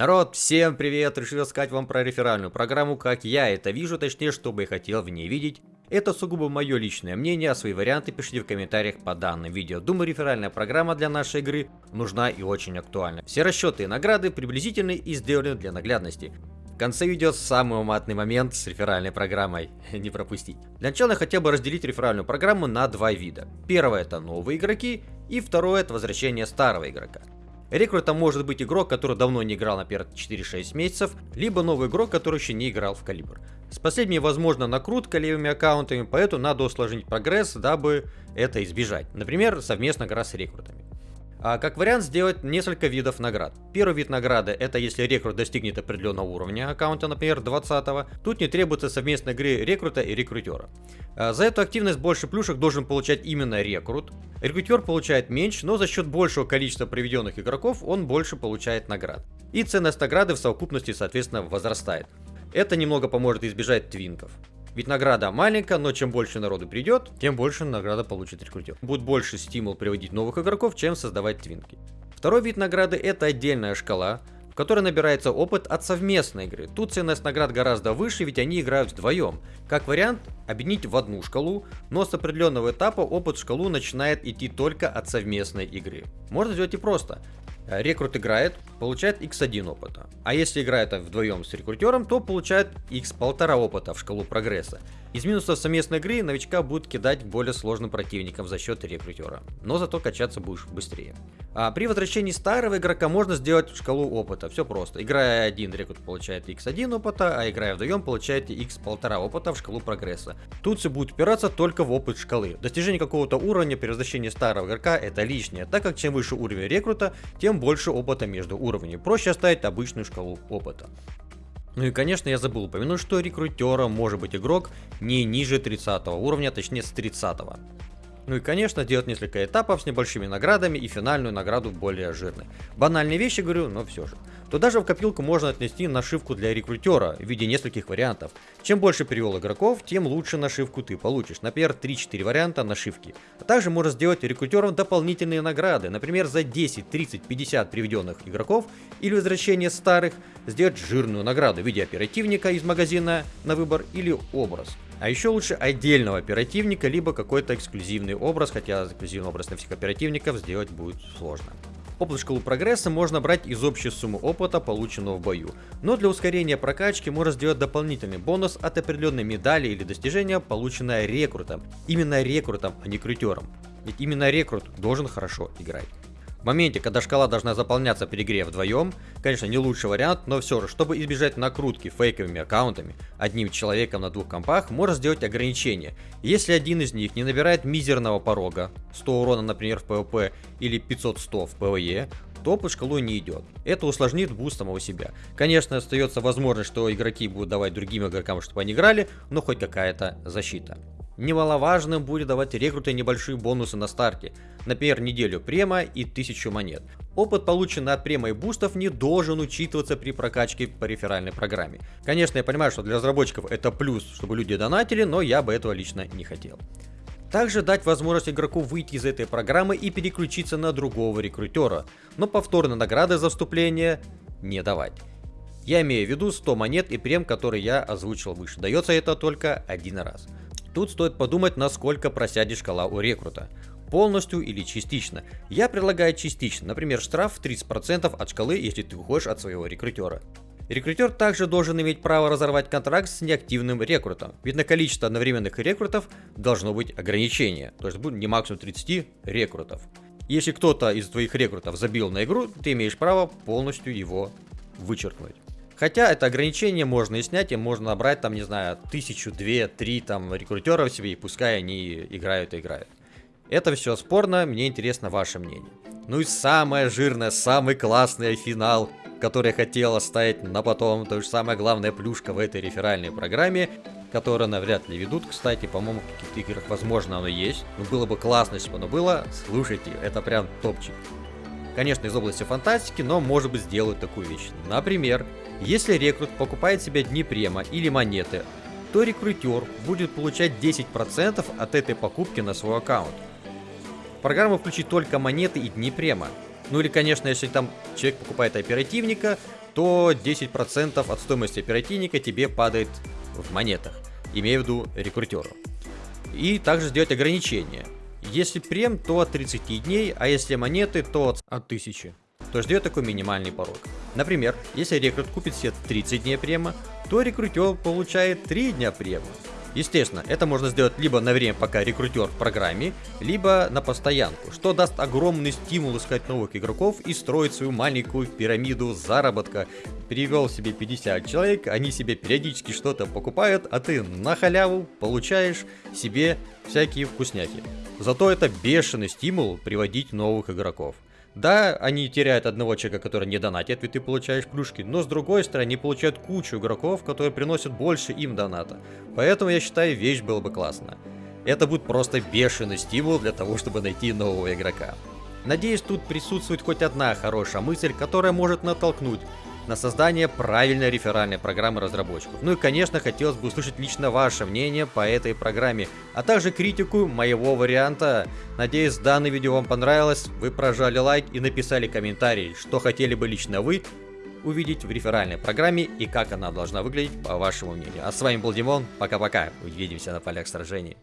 Народ, всем привет! Решил рассказать вам про реферальную программу, как я это вижу, точнее, что бы я хотел в ней видеть. Это сугубо мое личное мнение, а свои варианты пишите в комментариях по данным видео. Думаю, реферальная программа для нашей игры нужна и очень актуальна. Все расчеты и награды приблизительны и сделаны для наглядности. В конце видео самый матный момент с реферальной программой. Не пропустить. Для начала я хотел бы разделить реферальную программу на два вида. Первое это новые игроки, и второе это возвращение старого игрока. Рекрутом может быть игрок, который давно не играл, например, 4-6 месяцев, либо новый игрок, который еще не играл в калибр. С последней возможно накрутка левыми аккаунтами, поэтому надо усложнить прогресс, дабы это избежать. Например, совместно игра с рекрутами. А как вариант сделать несколько видов наград. Первый вид награды это если рекрут достигнет определенного уровня аккаунта, например 20 -го. Тут не требуется совместной игры рекрута и рекрутера. А за эту активность больше плюшек должен получать именно рекрут. Рекрутер получает меньше, но за счет большего количества приведенных игроков он больше получает наград. И ценность награды в совокупности соответственно возрастает. Это немного поможет избежать твинков. Ведь награда маленькая, но чем больше народу придет, тем больше награда получит рекрутер. Будет больше стимул приводить новых игроков, чем создавать твинки. Второй вид награды это отдельная шкала, в которой набирается опыт от совместной игры. Тут ценность наград гораздо выше, ведь они играют вдвоем. Как вариант, объединить в одну шкалу, но с определенного этапа опыт в шкалу начинает идти только от совместной игры. Можно сделать и просто. Рекрут играет, получает x1 опыта. А если играет вдвоем с рекрутером, то получает x1,5 опыта в шкалу прогресса. Из минусов совместной игры новичка будет кидать более сложным противникам за счет рекрутера, но зато качаться будешь быстрее. А при возвращении старого игрока можно сделать шкалу опыта, все просто. Играя один, рекрут получает x1 опыта, а играя вдвоем получаете x1,5 опыта в шкалу прогресса. Тут все будет упираться только в опыт шкалы. Достижение какого-то уровня при возвращении старого игрока это лишнее, так как чем выше уровень рекрута, тем больше опыта между уровнями. Проще оставить обычную шкалу опыта. Ну и конечно я забыл упомянуть, что рекрутером может быть игрок не ниже 30 уровня, точнее с 30. Ну и конечно делать несколько этапов с небольшими наградами и финальную награду более жирной. Банальные вещи говорю, но все же то даже в копилку можно отнести нашивку для рекрутера в виде нескольких вариантов. Чем больше перевел игроков, тем лучше нашивку ты получишь. Например, 3-4 варианта нашивки. А также можно сделать рекрутерам дополнительные награды. Например, за 10, 30, 50 приведенных игроков или возвращение старых сделать жирную награду в виде оперативника из магазина на выбор или образ. А еще лучше отдельного оперативника, либо какой-то эксклюзивный образ, хотя эксклюзивный образ на всех оперативников сделать будет сложно. Опыт шкалу прогресса можно брать из общей суммы опыта, полученного в бою. Но для ускорения прокачки можно сделать дополнительный бонус от определенной медали или достижения, полученное рекрутом. Именно рекрутом, а не крютером. Ведь именно рекрут должен хорошо играть. В моменте, когда шкала должна заполняться при игре вдвоем, конечно не лучший вариант, но все же, чтобы избежать накрутки фейковыми аккаунтами, одним человеком на двух компах можно сделать ограничение. Если один из них не набирает мизерного порога, 100 урона например в PvP или 500-100 в PvE, то по шкалу не идет. Это усложнит буст самого себя. Конечно, остается возможность, что игроки будут давать другим игрокам, чтобы они играли, но хоть какая-то защита. Немаловажным будет давать рекруты небольшие бонусы на старте, например, неделю према и 1000 монет. Опыт, полученный от према и бустов, не должен учитываться при прокачке по реферальной программе. Конечно, я понимаю, что для разработчиков это плюс, чтобы люди донатили, но я бы этого лично не хотел. Также дать возможность игроку выйти из этой программы и переключиться на другого рекрутера, но повторно награды за вступление не давать. Я имею в виду 100 монет и прем, который я озвучил выше. Дается это только один раз. Тут стоит подумать, насколько просядет шкала у рекрута. Полностью или частично. Я предлагаю частично, например, штраф в 30% от шкалы, если ты уходишь от своего рекрутера. Рекрутер также должен иметь право разорвать контракт с неактивным рекрутом, ведь на количество одновременных рекрутов должно быть ограничение, то есть будет не максимум 30 рекрутов. Если кто-то из твоих рекрутов забил на игру, ты имеешь право полностью его вычеркнуть. Хотя это ограничение можно и снять, и можно набрать там, не знаю, тысячу, две, три там рекрутеров себе, и пускай они играют и играют. Это все спорно, мне интересно ваше мнение. Ну и самое жирное, самый классный финал, который я хотел оставить на потом, то же самая главная плюшка в этой реферальной программе, которая навряд ли ведут, кстати, по-моему, в каких-то играх возможно оно есть, но было бы классно, если бы оно было, слушайте, это прям топчик. Конечно, из области фантастики, но может быть сделают такую вещь. Например, если рекрут покупает себе дни према или монеты, то рекрутер будет получать 10% от этой покупки на свой аккаунт. В программу включить только монеты и дни према. Ну или, конечно, если там человек покупает оперативника, то 10% от стоимости оперативника тебе падает в монетах. Имею в виду рекрутеру. И также сделать ограничения. Если прем, то от 30 дней, а если монеты, то от 1000. То есть дает такой минимальный порог. Например, если рекрут купит себе 30 дней према, то рекрутер получает 3 дня према. Естественно, это можно сделать либо на время, пока рекрутер в программе, либо на постоянку, что даст огромный стимул искать новых игроков и строить свою маленькую пирамиду заработка. Перевел себе 50 человек, они себе периодически что-то покупают, а ты на халяву получаешь себе всякие вкусняки. Зато это бешеный стимул приводить новых игроков. Да, они теряют одного человека, который не донатит, ведь ты получаешь плюшки, но с другой стороны, они получают кучу игроков, которые приносят больше им доната. Поэтому я считаю, вещь была бы классная. Это будет просто бешеный стимул для того, чтобы найти нового игрока. Надеюсь, тут присутствует хоть одна хорошая мысль, которая может натолкнуть на создание правильной реферальной программы разработчиков. Ну и конечно хотелось бы услышать лично ваше мнение по этой программе, а также критику моего варианта. Надеюсь данное видео вам понравилось, вы прожали лайк и написали комментарий, что хотели бы лично вы увидеть в реферальной программе и как она должна выглядеть по вашему мнению. А с вами был Димон, пока-пока, увидимся на полях сражений.